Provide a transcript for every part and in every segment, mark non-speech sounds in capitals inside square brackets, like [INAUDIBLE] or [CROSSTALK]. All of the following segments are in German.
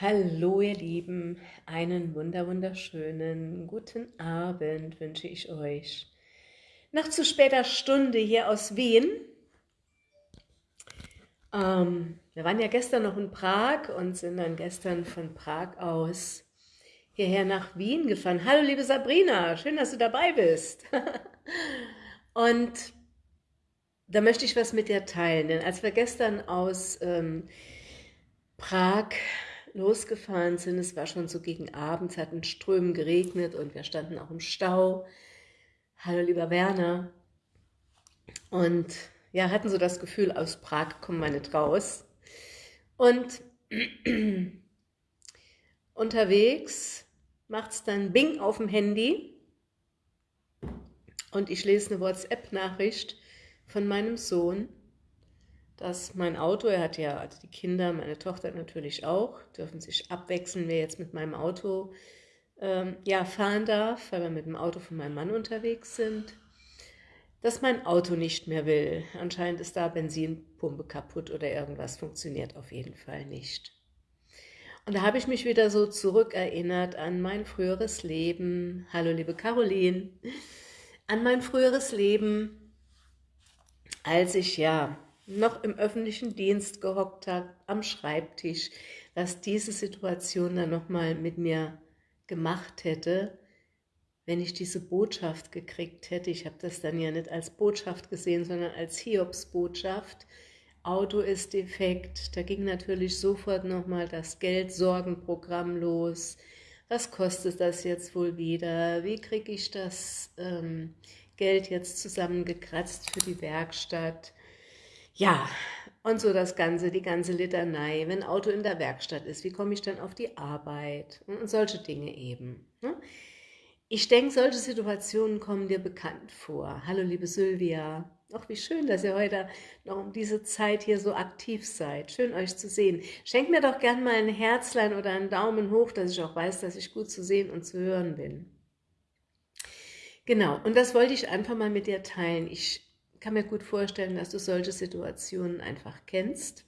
Hallo ihr Lieben, einen wunder wunderschönen guten Abend wünsche ich euch. Nach zu später Stunde hier aus Wien. Ähm, wir waren ja gestern noch in Prag und sind dann gestern von Prag aus hierher nach Wien gefahren. Hallo liebe Sabrina, schön, dass du dabei bist. [LAUGHS] und da möchte ich was mit dir teilen, denn als wir gestern aus ähm, Prag losgefahren sind. Es war schon so gegen Abend, es hat in Strömen geregnet und wir standen auch im Stau. Hallo lieber Werner. Und ja, hatten so das Gefühl, aus Prag kommen wir nicht raus. Und [CLEARS THROAT] unterwegs macht es dann Bing auf dem Handy und ich lese eine WhatsApp-Nachricht von meinem Sohn dass mein Auto, er hat ja also die Kinder, meine Tochter natürlich auch, dürfen sich abwechseln, wer jetzt mit meinem Auto ähm, ja, fahren darf, weil wir mit dem Auto von meinem Mann unterwegs sind, dass mein Auto nicht mehr will. Anscheinend ist da Benzinpumpe kaputt oder irgendwas funktioniert auf jeden Fall nicht. Und da habe ich mich wieder so zurückerinnert an mein früheres Leben. Hallo liebe Caroline. An mein früheres Leben, als ich ja noch im öffentlichen Dienst gehockt hat, am Schreibtisch, was diese Situation dann nochmal mit mir gemacht hätte, wenn ich diese Botschaft gekriegt hätte. Ich habe das dann ja nicht als Botschaft gesehen, sondern als Hiobsbotschaft. Auto ist defekt. Da ging natürlich sofort nochmal das Geldsorgenprogramm los. Was kostet das jetzt wohl wieder? Wie kriege ich das ähm, Geld jetzt zusammengekratzt für die Werkstatt? Ja, und so das Ganze, die ganze Litanei, wenn Auto in der Werkstatt ist, wie komme ich dann auf die Arbeit und solche Dinge eben. Ne? Ich denke, solche Situationen kommen dir bekannt vor. Hallo liebe Sylvia, Ach, wie schön, dass ihr heute noch um diese Zeit hier so aktiv seid. Schön, euch zu sehen. Schenkt mir doch gern mal ein Herzlein oder einen Daumen hoch, dass ich auch weiß, dass ich gut zu sehen und zu hören bin. Genau, und das wollte ich einfach mal mit dir teilen. Ich kann mir gut vorstellen, dass du solche Situationen einfach kennst,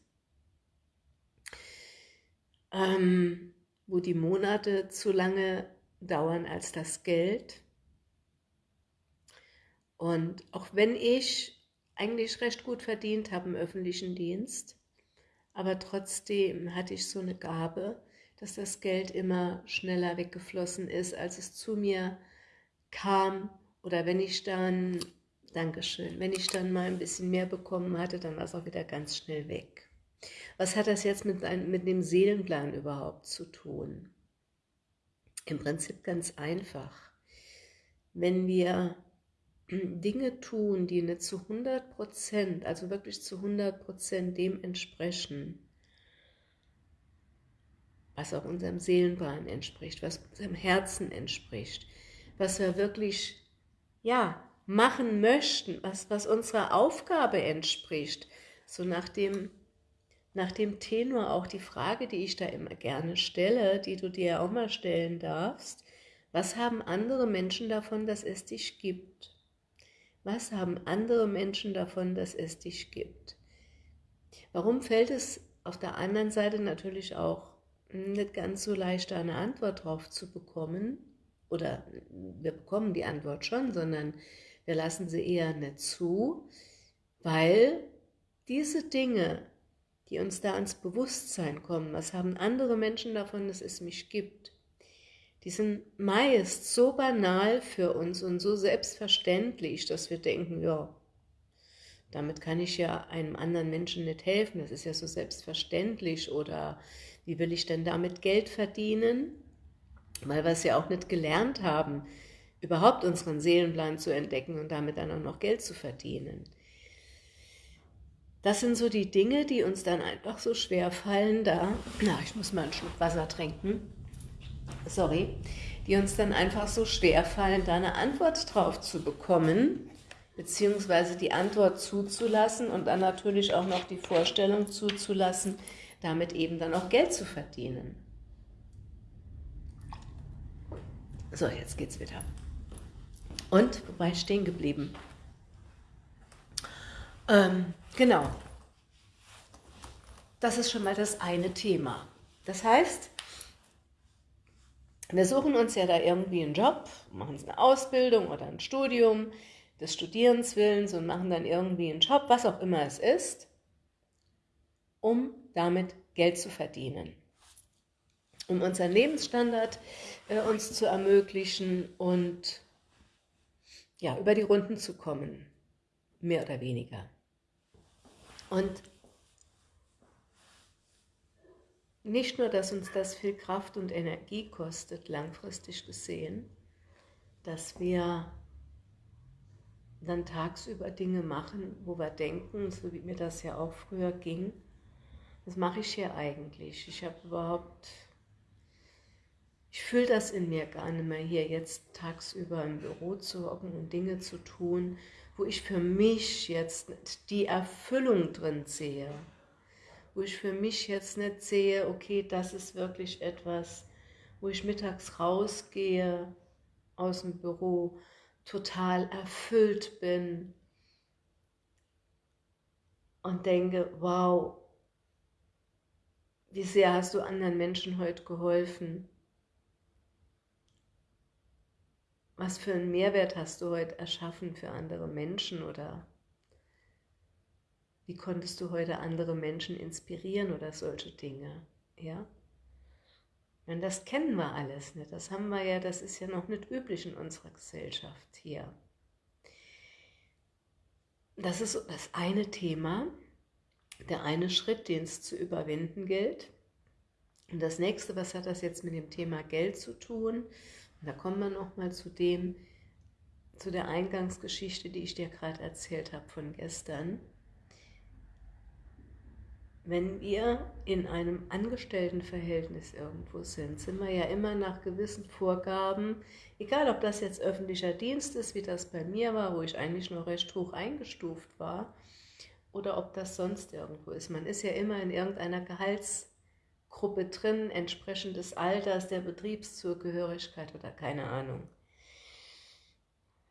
ähm, wo die Monate zu lange dauern als das Geld. Und auch wenn ich eigentlich recht gut verdient habe im öffentlichen Dienst, aber trotzdem hatte ich so eine Gabe, dass das Geld immer schneller weggeflossen ist, als es zu mir kam. Oder wenn ich dann Dankeschön. Wenn ich dann mal ein bisschen mehr bekommen hatte, dann war es auch wieder ganz schnell weg. Was hat das jetzt mit, ein, mit dem Seelenplan überhaupt zu tun? Im Prinzip ganz einfach. Wenn wir [CLEARS THROAT] Dinge tun, die nicht zu 100 Prozent, also wirklich zu 100 Prozent dem entsprechen, was auch unserem Seelenplan entspricht, was unserem Herzen entspricht, was wir wirklich, ja, machen möchten, was, was unserer Aufgabe entspricht. So nach dem, nach dem Tenor auch die Frage, die ich da immer gerne stelle, die du dir auch mal stellen darfst. Was haben andere Menschen davon, dass es dich gibt? Was haben andere Menschen davon, dass es dich gibt? Warum fällt es auf der anderen Seite natürlich auch nicht ganz so leicht, eine Antwort drauf zu bekommen? Oder wir bekommen die Antwort schon, sondern wir lassen sie eher nicht zu, weil diese Dinge, die uns da ans Bewusstsein kommen, was haben andere Menschen davon, dass es mich gibt, die sind meist so banal für uns und so selbstverständlich, dass wir denken, ja, damit kann ich ja einem anderen Menschen nicht helfen, das ist ja so selbstverständlich oder wie will ich denn damit Geld verdienen? Weil wir es ja auch nicht gelernt haben, überhaupt unseren Seelenplan zu entdecken und damit dann auch noch Geld zu verdienen. Das sind so die Dinge, die uns dann einfach so schwer fallen, da, na, ich muss mal einen Schluck Wasser trinken, sorry, die uns dann einfach so schwer fallen, da eine Antwort drauf zu bekommen, beziehungsweise die Antwort zuzulassen und dann natürlich auch noch die Vorstellung zuzulassen, damit eben dann auch Geld zu verdienen. So, jetzt geht's wieder. Und, wobei stehen geblieben? Ähm, genau. Das ist schon mal das eine Thema. Das heißt, Wir suchen uns ja da irgendwie einen Job, machen eine Ausbildung oder ein Studium des Studierens willens und machen dann irgendwie einen Job, was auch immer es ist, um damit Geld zu verdienen, um unseren Lebensstandard äh, uns zu ermöglichen und ja, über die Runden zu kommen, mehr oder weniger. Und nicht nur, dass uns das viel Kraft und Energie kostet, langfristig gesehen, dass wir dann tagsüber Dinge machen, wo wir denken, so wie mir das ja auch früher ging, was mache ich hier eigentlich? Ich habe überhaupt, ich fühle das in mir gar nicht mehr, hier jetzt tagsüber im Büro zu hocken und Dinge zu tun, wo ich für mich jetzt die Erfüllung drin sehe, wo ich für mich jetzt nicht sehe, okay, das ist wirklich etwas, wo ich mittags rausgehe aus dem Büro, total erfüllt bin und denke, wow, wie sehr hast du anderen Menschen heute geholfen? Was für einen Mehrwert hast du heute erschaffen für andere Menschen oder wie konntest du heute andere Menschen inspirieren oder solche Dinge? Ja? Und das kennen wir alles nicht. Das haben wir ja, das ist ja noch nicht üblich in unserer Gesellschaft hier. Das ist das eine Thema der eine Schritt, den es zu überwinden gilt. Und das nächste, was hat das jetzt mit dem Thema Geld zu tun? Und da kommen wir nochmal zu dem, zu der Eingangsgeschichte, die ich dir gerade erzählt habe von gestern. Wenn wir in einem Angestelltenverhältnis irgendwo sind, sind wir ja immer nach gewissen Vorgaben, egal ob das jetzt öffentlicher Dienst ist, wie das bei mir war, wo ich eigentlich noch recht hoch eingestuft war, oder ob das sonst irgendwo ist. Man ist ja immer in irgendeiner Gehaltsgruppe drin, entsprechend des Alters, der Betriebszugehörigkeit oder keine Ahnung.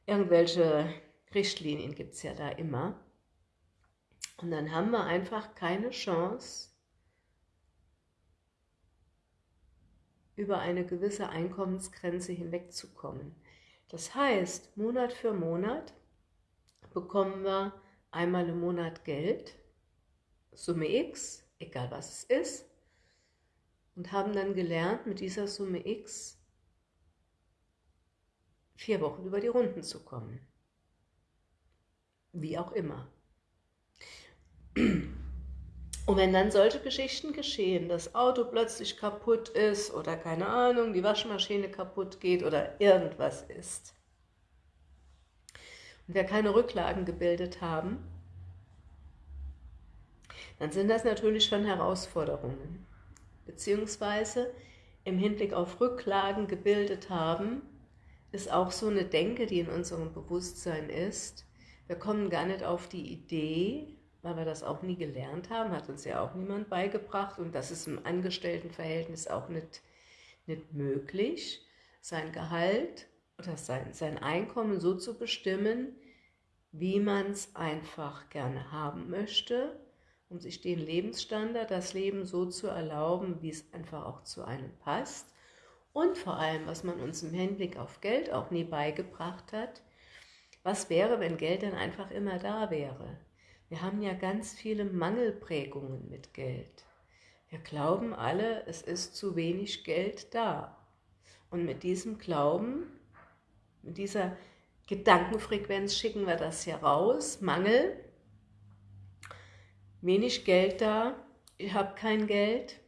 Irgendwelche Richtlinien gibt es ja da immer. Und dann haben wir einfach keine Chance, über eine gewisse Einkommensgrenze hinwegzukommen. Das heißt, Monat für Monat bekommen wir einmal im Monat Geld, Summe X, egal was es ist, und haben dann gelernt, mit dieser Summe X vier Wochen über die Runden zu kommen. Wie auch immer. Und wenn dann solche Geschichten geschehen, das Auto plötzlich kaputt ist oder keine Ahnung, die Waschmaschine kaputt geht oder irgendwas ist, und wir keine Rücklagen gebildet haben, dann sind das natürlich schon Herausforderungen. Beziehungsweise im Hinblick auf Rücklagen gebildet haben, ist auch so eine Denke, die in unserem Bewusstsein ist. Wir kommen gar nicht auf die Idee, weil wir das auch nie gelernt haben, hat uns ja auch niemand beigebracht und das ist im Angestelltenverhältnis auch nicht, nicht möglich, sein Gehalt oder sein, sein Einkommen so zu bestimmen, wie man es einfach gerne haben möchte, um sich den Lebensstandard, das Leben so zu erlauben, wie es einfach auch zu einem passt. Und vor allem, was man uns im Hinblick auf Geld auch nie beigebracht hat, was wäre, wenn Geld dann einfach immer da wäre? Wir haben ja ganz viele Mangelprägungen mit Geld. Wir glauben alle, es ist zu wenig Geld da. Und mit diesem Glauben, mit dieser Gedankenfrequenz schicken wir das hier raus. Mangel, wenig Geld da, ich habe kein Geld.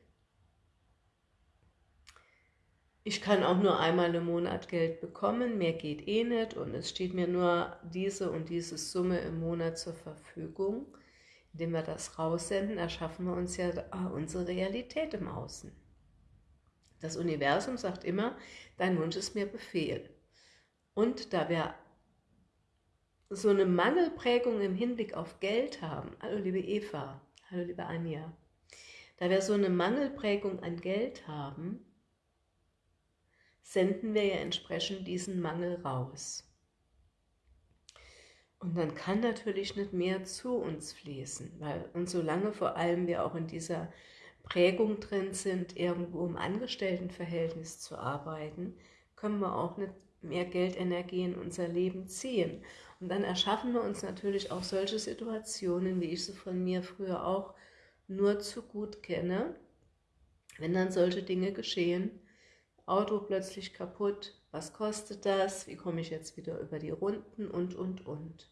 Ich kann auch nur einmal im Monat Geld bekommen, mehr geht eh nicht und es steht mir nur diese und diese Summe im Monat zur Verfügung. Indem wir das raussenden, erschaffen wir uns ja unsere Realität im Außen. Das Universum sagt immer, dein Wunsch ist mir Befehl. Und da wir so eine Mangelprägung im Hinblick auf Geld haben, hallo liebe Eva, hallo liebe Anja, da wir so eine Mangelprägung an Geld haben, senden wir ja entsprechend diesen Mangel raus. Und dann kann natürlich nicht mehr zu uns fließen, weil und solange vor allem wir auch in dieser Prägung drin sind, irgendwo im Angestelltenverhältnis zu arbeiten, können wir auch nicht mehr Geldenergie in unser Leben ziehen. Und dann erschaffen wir uns natürlich auch solche Situationen, wie ich sie von mir früher auch nur zu gut kenne, wenn dann solche Dinge geschehen, Auto plötzlich kaputt, was kostet das, wie komme ich jetzt wieder über die Runden? Und, und, und.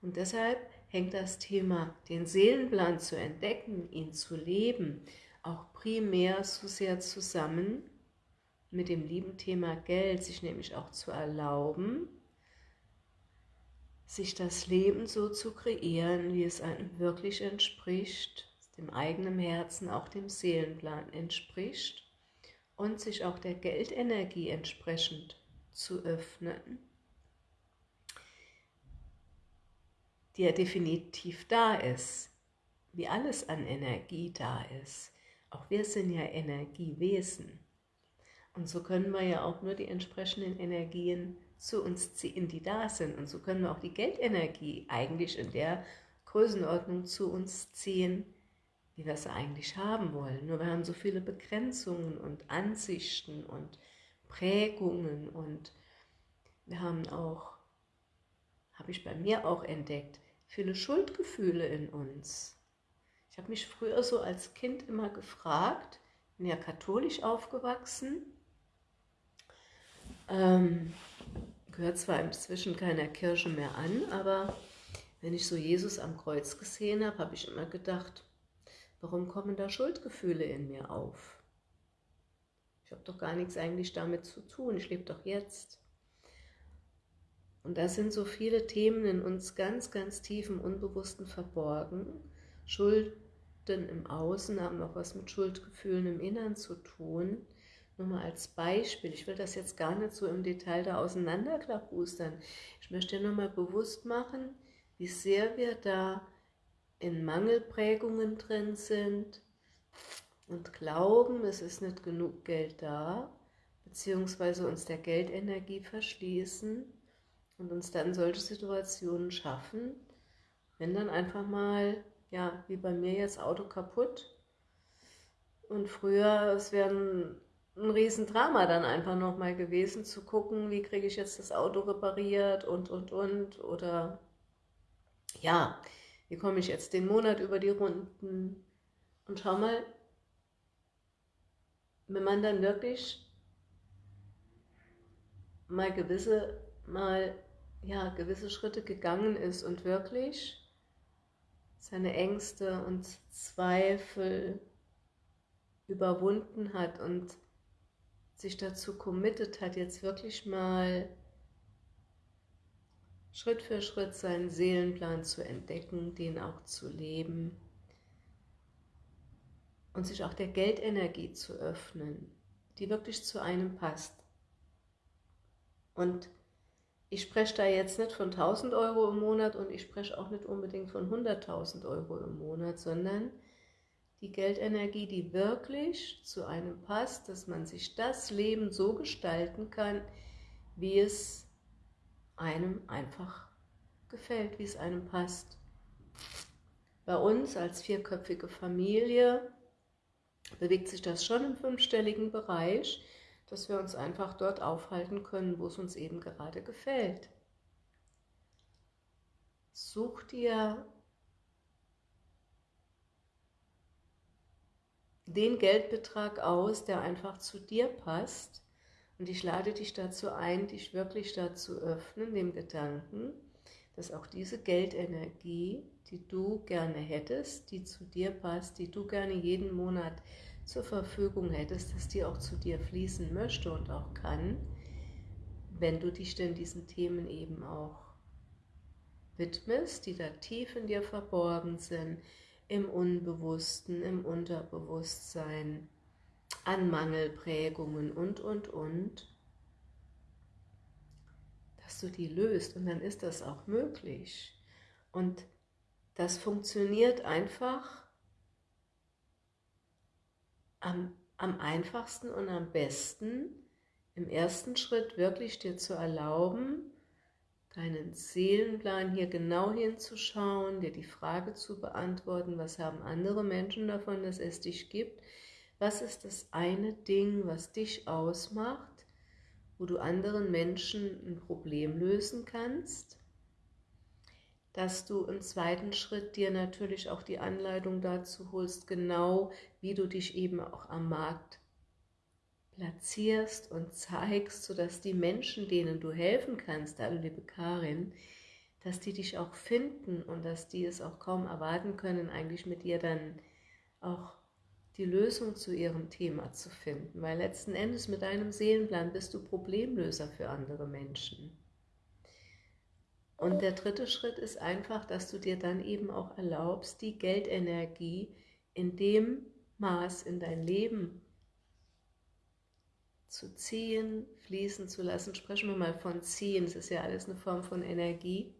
Und deshalb hängt das Thema, den Seelenplan zu entdecken, ihn zu leben, auch primär so sehr zusammen mit dem lieben Thema Geld, sich nämlich auch zu erlauben, sich das Leben so zu kreieren, wie es einem wirklich entspricht, dem eigenen Herzen, auch dem Seelenplan entspricht und sich auch der Geldenergie entsprechend zu öffnen, die ja definitiv da ist, wie alles an Energie da ist. Auch wir sind ja Energiewesen. Und so können wir ja auch nur die entsprechenden Energien zu uns ziehen, die da sind. Und so können wir auch die Geldenergie eigentlich in der Größenordnung zu uns ziehen, wie wir es eigentlich haben wollen. Nur wir haben so viele Begrenzungen und Ansichten und Prägungen und wir haben auch, habe ich bei mir auch entdeckt, viele Schuldgefühle in uns. Ich habe mich früher so als Kind immer gefragt, bin ja katholisch aufgewachsen, ähm, gehört zwar inzwischen keiner Kirche mehr an, aber wenn ich so Jesus am Kreuz gesehen habe, habe ich immer gedacht, Warum kommen da Schuldgefühle in mir auf? Ich habe doch gar nichts eigentlich damit zu tun, ich lebe doch jetzt. Und da sind so viele Themen in uns ganz, ganz tief im Unbewussten verborgen. Schulden im Außen haben auch was mit Schuldgefühlen im Innern zu tun. Nur mal als Beispiel, ich will das jetzt gar nicht so im Detail da auseinanderklabustern. Ich möchte nur mal bewusst machen, wie sehr wir da in Mangelprägungen drin sind und glauben, es ist nicht genug Geld da, beziehungsweise uns der Geldenergie verschließen und uns dann solche Situationen schaffen, wenn dann einfach mal, ja, wie bei mir jetzt Auto kaputt und früher, es wäre ein, Riesendrama dann einfach nochmal gewesen, zu gucken, wie kriege ich jetzt das Auto repariert und, und, und, oder ja, wie komme ich jetzt den Monat über die Runden? Und schau mal, wenn man dann wirklich mal gewisse, mal, ja, gewisse Schritte gegangen ist und wirklich seine Ängste und Zweifel überwunden hat und sich dazu committed hat, jetzt wirklich mal Schritt für Schritt seinen Seelenplan zu entdecken, den auch zu leben und sich auch der Geldenergie zu öffnen, die wirklich zu einem passt. Und ich spreche da jetzt nicht von 1000 Euro im Monat und ich spreche auch nicht unbedingt von 100.000 Euro im Monat, sondern die Geldenergie, die wirklich zu einem passt, dass man sich das Leben so gestalten kann, wie es einem einfach gefällt, wie es einem passt. Bei uns als vierköpfige Familie bewegt sich das schon im fünfstelligen Bereich, dass wir uns einfach dort aufhalten können, wo es uns eben gerade gefällt. Such dir den Geldbetrag aus, der einfach zu dir passt. Und ich lade dich dazu ein, dich wirklich dazu öffnen, dem Gedanken, dass auch diese Geldenergie, die du gerne hättest, die zu dir passt, die du gerne jeden Monat zur Verfügung hättest, dass die auch zu dir fließen möchte und auch kann, wenn du dich denn diesen Themen eben auch widmest, die da tief in dir verborgen sind, im Unbewussten, im Unterbewusstsein, an Mangelprägungen und, und, und, dass du die löst und dann ist das auch möglich. Und das funktioniert einfach am, am einfachsten und am besten, im ersten Schritt wirklich dir zu erlauben, deinen Seelenplan hier genau hinzuschauen, dir die Frage zu beantworten, was haben andere Menschen davon, dass es dich gibt? Was ist das eine Ding, was dich ausmacht, wo du anderen Menschen ein Problem lösen kannst? Dass du im zweiten Schritt dir natürlich auch die Anleitung dazu holst, genau wie du dich eben auch am Markt platzierst und zeigst, sodass die Menschen, denen du helfen kannst, also liebe Karin, dass die dich auch finden und dass die es auch kaum erwarten können, eigentlich mit dir dann auch die Lösung zu ihrem Thema zu finden. Weil letzten Endes mit deinem Seelenplan bist du Problemlöser für andere Menschen. Und der dritte Schritt ist einfach, dass du dir dann eben auch erlaubst, die Geldenergie in dem Maß in dein Leben zu ziehen, fließen zu lassen. Sprechen wir mal von ziehen, es ist ja alles eine Form von Energie.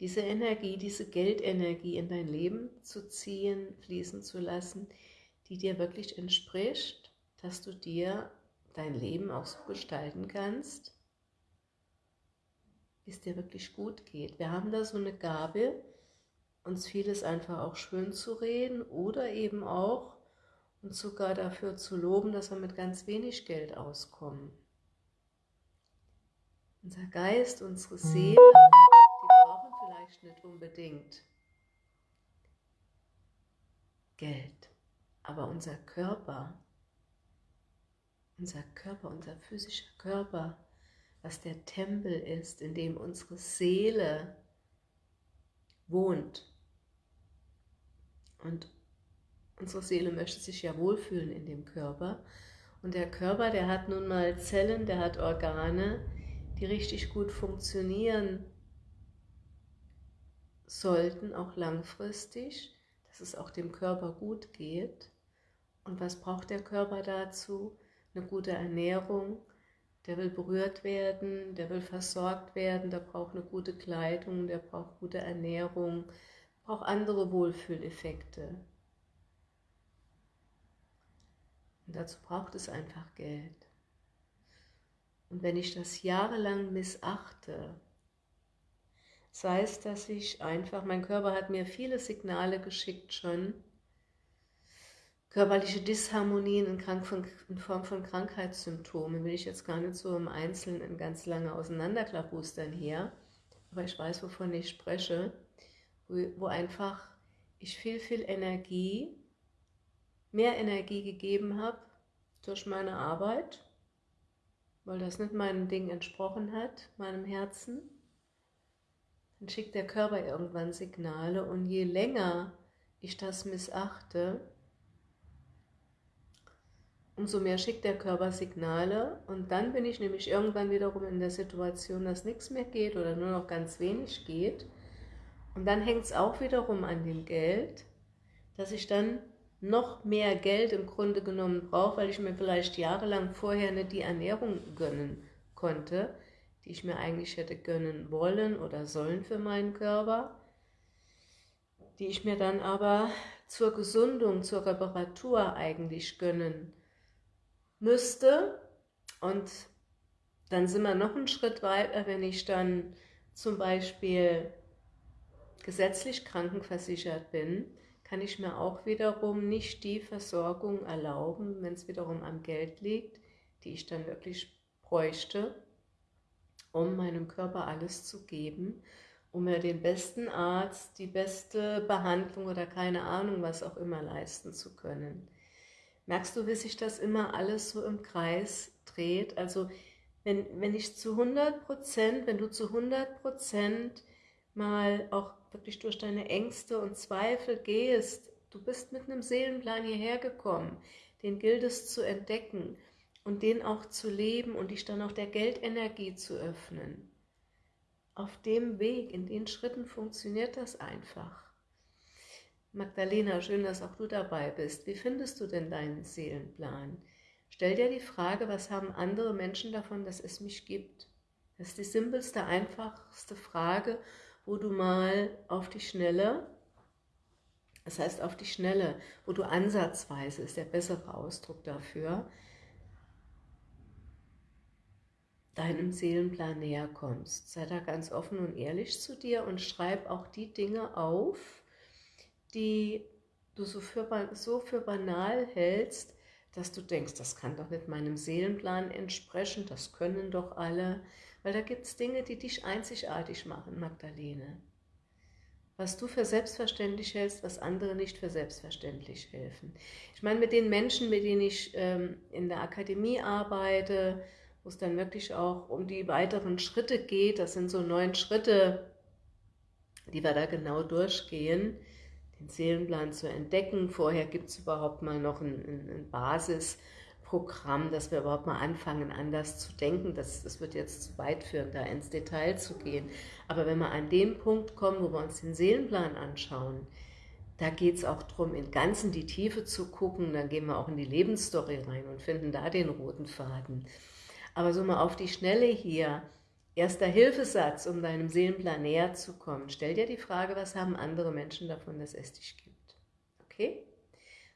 Diese Energie, diese Geldenergie in dein Leben zu ziehen, fließen zu lassen, die dir wirklich entspricht, dass du dir dein Leben auch so gestalten kannst, wie es dir wirklich gut geht. Wir haben da so eine Gabe, uns vieles einfach auch schön zu reden oder eben auch und sogar dafür zu loben, dass wir mit ganz wenig Geld auskommen. Unser Geist, unsere Seele, die brauchen vielleicht nicht unbedingt Geld, aber unser Körper, unser Körper, unser physischer Körper, was der Tempel ist, in dem unsere Seele wohnt und Unsere Seele möchte sich ja wohlfühlen in dem Körper. Und der Körper, der hat nun mal Zellen, der hat Organe, die richtig gut funktionieren sollten, auch langfristig, dass es auch dem Körper gut geht. Und was braucht der Körper dazu? Eine gute Ernährung, der will berührt werden, der will versorgt werden, der braucht eine gute Kleidung, der braucht gute Ernährung, braucht andere Wohlfühleffekte. Und dazu braucht es einfach Geld. Und wenn ich das jahrelang missachte, sei es, dass ich einfach, mein Körper hat mir viele Signale geschickt schon, körperliche Disharmonien in, Form von Krankheitssymptomen, will ich jetzt gar nicht so im Einzelnen ganz lange auseinanderklabustern hier, aber ich weiß, wovon ich spreche, wo einfach ich viel, viel Energie mehr Energie gegeben habe durch meine Arbeit, weil das nicht meinem Ding entsprochen hat, meinem Herzen, dann schickt der Körper irgendwann Signale und je länger ich das missachte, umso mehr schickt der Körper Signale und dann bin ich nämlich irgendwann wiederum in der Situation, dass nichts mehr geht oder nur noch ganz wenig geht. Und dann hängt es auch wiederum an dem Geld, dass ich dann noch mehr Geld im Grunde genommen brauche, weil ich mir vielleicht jahrelang vorher nicht die Ernährung gönnen konnte, die ich mir eigentlich hätte gönnen wollen oder sollen für meinen Körper, die ich mir dann aber zur Gesundung, zur Reparatur eigentlich gönnen müsste. Und dann sind wir noch einen Schritt weiter, wenn ich dann zum Beispiel gesetzlich krankenversichert bin, kann ich mir auch wiederum nicht die Versorgung erlauben, wenn es wiederum am Geld liegt, die ich dann wirklich bräuchte, um meinem Körper alles zu geben, um mir den besten Arzt, die beste Behandlung oder keine Ahnung, was auch immer leisten zu können. Merkst du, wie sich das immer alles so im Kreis dreht? Also wenn, wenn ich zu 100 Prozent, wenn du zu 100 Prozent mal auch wirklich durch deine Ängste und Zweifel gehst, du bist mit einem Seelenplan hierher gekommen, den gilt es zu entdecken und den auch zu leben und dich dann auch der Geldenergie zu öffnen. Auf dem Weg, in den Schritten funktioniert das einfach. Magdalena, schön, dass auch du dabei bist. Wie findest du denn deinen Seelenplan? Stell dir die Frage, was haben andere Menschen davon, dass es mich gibt? Das ist die simpelste, einfachste Frage wo du mal auf die Schnelle, das heißt auf die Schnelle, wo du ansatzweise, ist der bessere Ausdruck dafür, deinem Seelenplan näher kommst. Sei da ganz offen und ehrlich zu dir und schreib auch die Dinge auf, die du so für, so für banal hältst, dass du denkst, das kann doch nicht meinem Seelenplan entsprechen, das können doch alle. Weil da gibt es Dinge, die dich einzigartig machen, Magdalene. Was du für selbstverständlich hältst, was andere nicht für selbstverständlich helfen. Ich meine, mit den Menschen, mit denen ich ähm, in der Akademie arbeite, wo es dann wirklich auch um die weiteren Schritte geht, das sind so neun Schritte, die wir da genau durchgehen, den Seelenplan zu entdecken. Vorher gibt es überhaupt mal noch ein, ein, ein Basis- Programm, dass wir überhaupt mal anfangen, anders zu denken. Das, das wird jetzt zu weit führen, da ins Detail zu gehen. Aber wenn wir an den Punkt kommen, wo wir uns den Seelenplan anschauen, da geht es auch darum, in ganz in die Tiefe zu gucken. Dann gehen wir auch in die Lebensstory rein und finden da den roten Faden. Aber so mal auf die Schnelle hier, erster Hilfesatz, um deinem Seelenplan näher zu kommen. Stell dir die Frage, was haben andere Menschen davon, dass es dich gibt? Okay?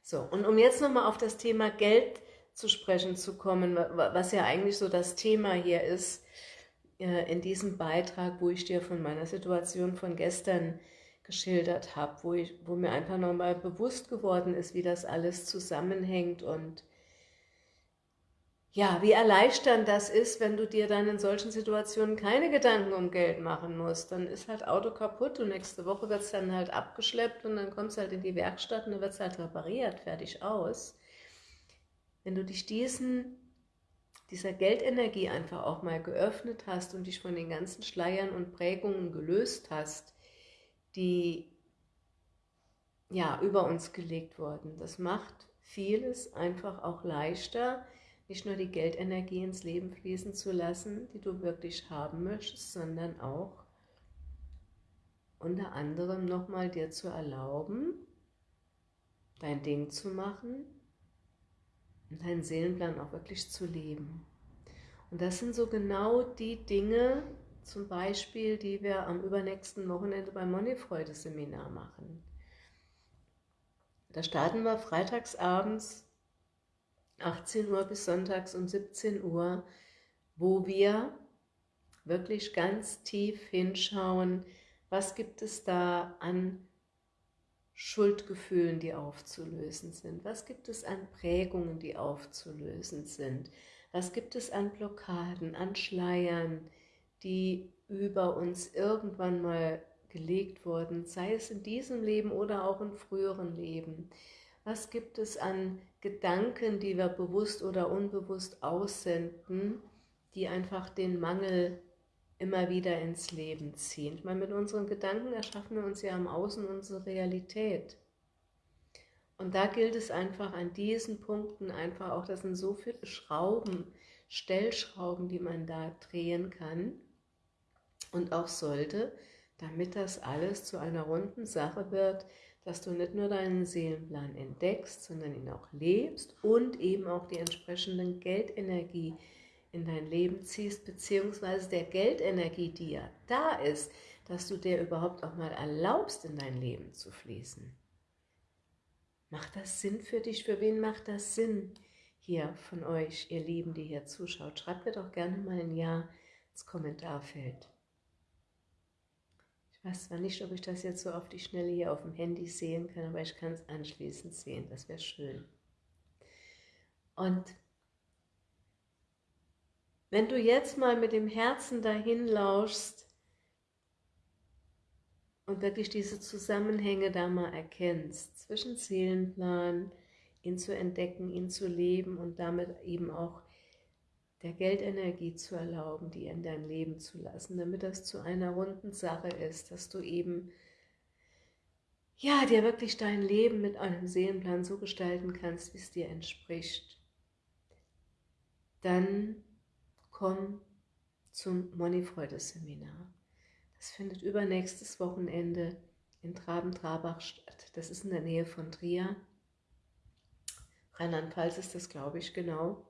So, und um jetzt nochmal auf das Thema Geld zu zu sprechen zu kommen, was ja eigentlich so das Thema hier ist, äh, in diesem Beitrag, wo ich dir von meiner Situation von gestern geschildert habe, wo, wo mir einfach nochmal bewusst geworden ist, wie das alles zusammenhängt und ja, wie erleichternd das ist, wenn du dir dann in solchen Situationen keine Gedanken um Geld machen musst. Dann ist halt Auto kaputt und nächste Woche wird es dann halt abgeschleppt und dann kommt es halt in die Werkstatt und dann wird es halt repariert, fertig aus wenn du dich diesen, dieser Geldenergie einfach auch mal geöffnet hast und dich von den ganzen Schleiern und Prägungen gelöst hast, die ja über uns gelegt wurden. Das macht vieles einfach auch leichter, nicht nur die Geldenergie ins Leben fließen zu lassen, die du wirklich haben möchtest, sondern auch unter anderem nochmal dir zu erlauben, dein Ding zu machen, und deinen Seelenplan auch wirklich zu leben. Und das sind so genau die Dinge, zum Beispiel, die wir am übernächsten Wochenende beim Moneyfreude-Seminar machen. Da starten wir freitags abends 18 Uhr bis sonntags um 17 Uhr, wo wir wirklich ganz tief hinschauen, was gibt es da an Schuldgefühlen, die aufzulösen sind? Was gibt es an Prägungen, die aufzulösen sind? Was gibt es an Blockaden, an Schleiern, die über uns irgendwann mal gelegt wurden, sei es in diesem Leben oder auch in früheren Leben? Was gibt es an Gedanken, die wir bewusst oder unbewusst aussenden, die einfach den Mangel immer wieder ins Leben ziehen. Meine, mit unseren Gedanken erschaffen wir uns ja im Außen unsere Realität. Und da gilt es einfach an diesen Punkten einfach auch, das sind so viele Schrauben, Stellschrauben, die man da drehen kann und auch sollte, damit das alles zu einer runden Sache wird, dass du nicht nur deinen Seelenplan entdeckst, sondern ihn auch lebst und eben auch die entsprechenden Geldenergie in dein Leben ziehst, beziehungsweise der Geldenergie, die ja da ist, dass du dir überhaupt auch mal erlaubst, in dein Leben zu fließen. Macht das Sinn für dich? Für wen macht das Sinn hier von euch, ihr Lieben, die hier zuschaut? Schreibt mir doch gerne mal ein Ja ins Kommentarfeld. Ich weiß zwar nicht, ob ich das jetzt so auf die Schnelle hier auf dem Handy sehen kann, aber ich kann es anschließend sehen. Das wäre schön. Und wenn du jetzt mal mit dem Herzen dahin lauschst und wirklich diese Zusammenhänge da mal erkennst, zwischen Seelenplan, ihn zu entdecken, ihn zu leben und damit eben auch der Geldenergie zu erlauben, die in dein Leben zu lassen, damit das zu einer runden Sache ist, dass du eben ja, dir wirklich dein Leben mit einem Seelenplan so gestalten kannst, wie es dir entspricht, dann komm zum Moneyfreude-Seminar. Das findet übernächstes Wochenende in Traben-Trabach statt. Das ist in der Nähe von Trier. Rheinland-Pfalz ist das, glaube ich, genau.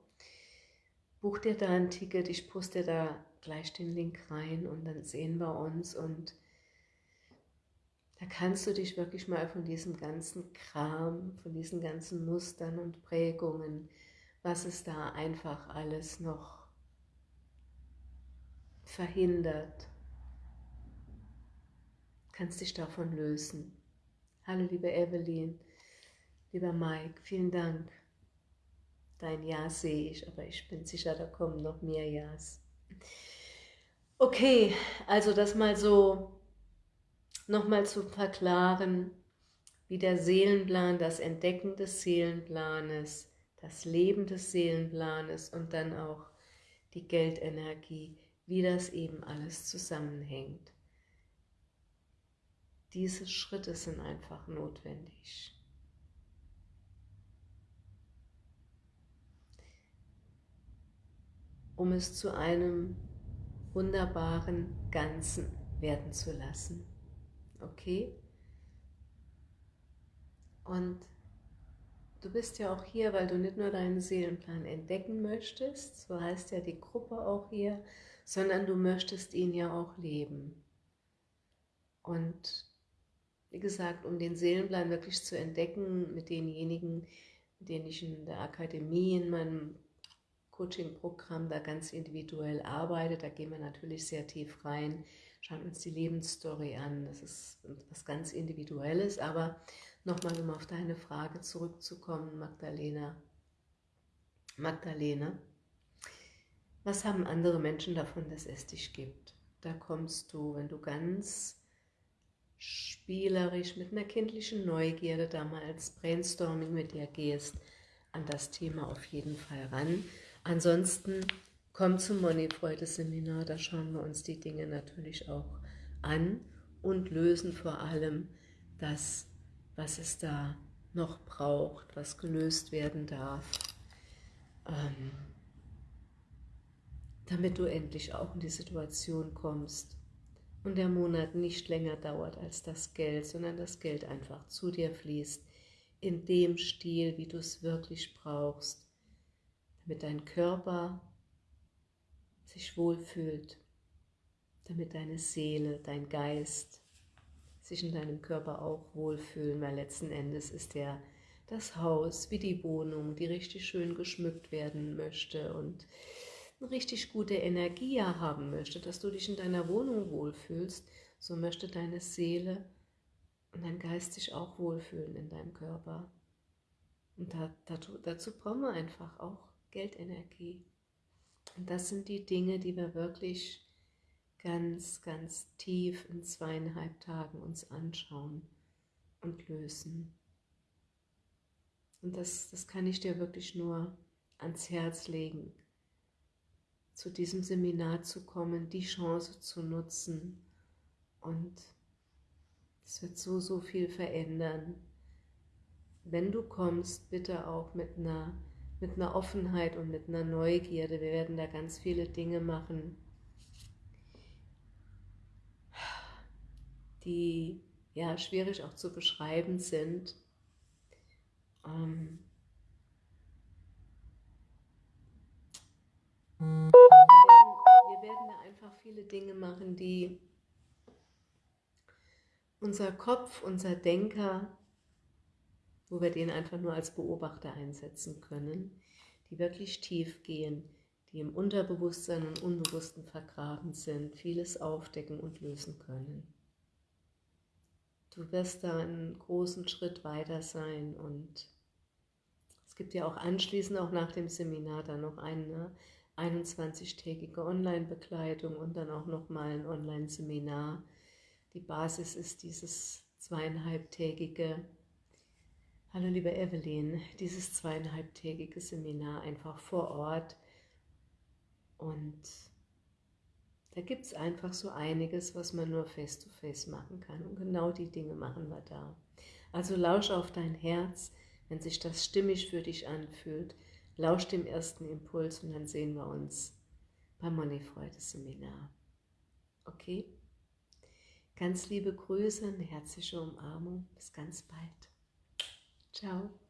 Buch dir da ein Ticket, ich poste da gleich den Link rein und dann sehen wir uns und da kannst du dich wirklich mal von diesem ganzen Kram, von diesen ganzen Mustern und Prägungen, was es da einfach alles noch verhindert. Kannst dich davon lösen. Hallo liebe Evelyn, lieber Mike, vielen Dank. Dein Ja sehe ich, aber ich bin sicher, da kommen noch mehr Ja's. Okay, also das mal so nochmal zu verklaren, wie der Seelenplan, das Entdecken des Seelenplanes, das Leben des Seelenplanes und dann auch die Geldenergie, wie das eben alles zusammenhängt. Diese Schritte sind einfach notwendig. um es zu einem wunderbaren Ganzen werden zu lassen. Okay? Und du bist ja auch hier, weil du nicht nur deinen Seelenplan entdecken möchtest, so heißt ja die Gruppe auch hier, sondern du möchtest ihn ja auch leben. Und wie gesagt, um den Seelenplan wirklich zu entdecken mit denjenigen, mit denen ich in der Akademie, in meinem Coaching-Programm da ganz individuell arbeite, da gehen wir natürlich sehr tief rein, schauen uns die Lebensstory an, das ist was ganz Individuelles, aber nochmal, um auf deine Frage zurückzukommen, Magdalena. Magdalena, was haben andere Menschen davon, dass es dich gibt? Da kommst du, wenn du ganz spielerisch mit einer kindlichen Neugierde da mal als Brainstorming mit dir gehst, an das Thema auf jeden Fall ran. Ansonsten komm zum Moneyfreude-Seminar, da schauen wir uns die Dinge natürlich auch an und lösen vor allem das, was es da noch braucht, was gelöst werden darf, ähm, damit du endlich auch in die Situation kommst und der Monat nicht länger dauert als das Geld, sondern das Geld einfach zu dir fließt, in dem Stil, wie du es wirklich brauchst, damit dein Körper sich wohlfühlt, damit deine Seele, dein Geist sich in deinem Körper auch wohlfühlen, weil letzten Endes ist der das Haus wie die Wohnung, die richtig schön geschmückt werden möchte und eine richtig gute Energie haben möchte, dass du dich in deiner Wohnung wohlfühlst, so möchte deine Seele und dein Geist sich auch wohlfühlen in deinem Körper. Und da, dazu, dazu brauchen wir einfach auch Geldenergie. Und das sind die Dinge, die wir wirklich ganz, ganz tief in zweieinhalb Tagen uns anschauen und lösen. Und das, das kann ich dir wirklich nur ans Herz legen, zu diesem Seminar zu kommen, die Chance zu nutzen und es wird so, so viel verändern. Wenn du kommst, bitte auch mit einer mit einer Offenheit und mit einer Neugierde. Wir werden da ganz viele Dinge machen, die ja schwierig auch zu beschreiben sind. Ähm wir, werden, wir werden da einfach viele Dinge machen, die unser Kopf, unser Denker wo wir den einfach nur als Beobachter einsetzen können, die wirklich tief gehen, die im Unterbewusstsein und Unbewussten vergraben sind, vieles aufdecken und lösen können. Du wirst da einen großen Schritt weiter sein und es gibt ja auch anschließend, auch nach dem Seminar, dann noch eine 21-tägige Online-Begleitung und dann auch nochmal ein Online-Seminar. Die Basis ist dieses zweieinhalbtägige Hallo liebe Evelyn, dieses zweieinhalbtägige Seminar einfach vor Ort und da gibt es einfach so einiges, was man nur face-to-face -face machen kann und genau die Dinge machen wir da. Also lausch auf dein Herz, wenn sich das stimmig für dich anfühlt, lausch dem ersten Impuls und dann sehen wir uns beim Moneyfreude-Seminar. Okay? Ganz liebe Grüße, eine herzliche Umarmung, bis ganz bald. Ciao.